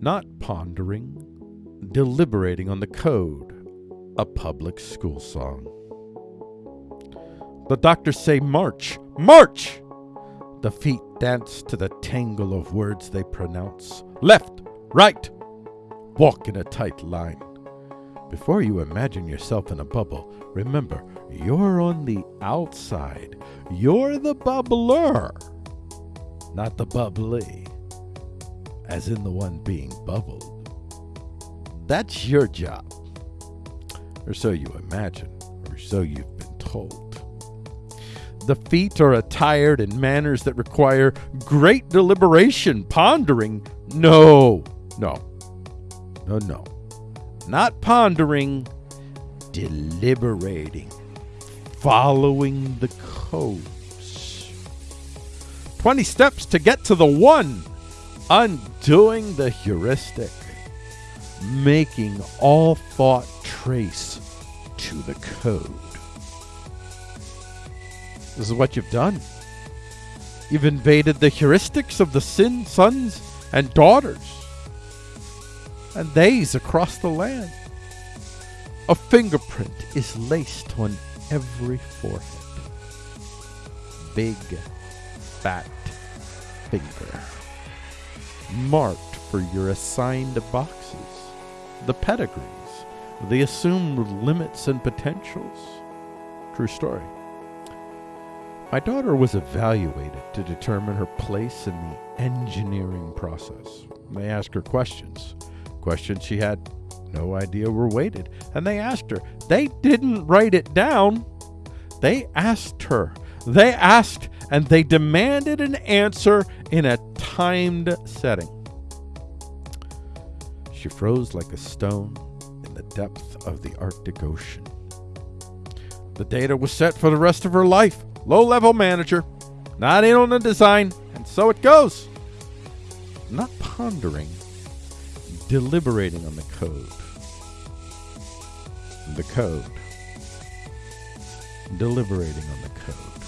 not pondering, deliberating on the code, a public school song. The doctors say, March, march! The feet dance to the tangle of words they pronounce. Left, right, walk in a tight line. Before you imagine yourself in a bubble, remember, you're on the outside. You're the bubbler, not the bubbly, as in the one being bubbled. That's your job. Or so you imagine, or so you've been told. The feet are attired in manners that require great deliberation, pondering. No, no, no, no. Not pondering, deliberating, following the codes. 20 steps to get to the one, undoing the heuristic, making all thought trace to the code. This is what you've done. You've invaded the heuristics of the sin sons and daughters and theys across the land. A fingerprint is laced on every forehead. Big, fat finger. Marked for your assigned boxes, the pedigrees, the assumed limits and potentials. True story. My daughter was evaluated to determine her place in the engineering process. They asked her questions, questions she had no idea were weighted, and they asked her. They didn't write it down. They asked her. They asked and they demanded an answer in a timed setting. She froze like a stone in the depth of the Arctic Ocean. The data was set for the rest of her life low level manager, not in on the design, and so it goes. Not pondering, deliberating on the code. The code. Deliberating on the code.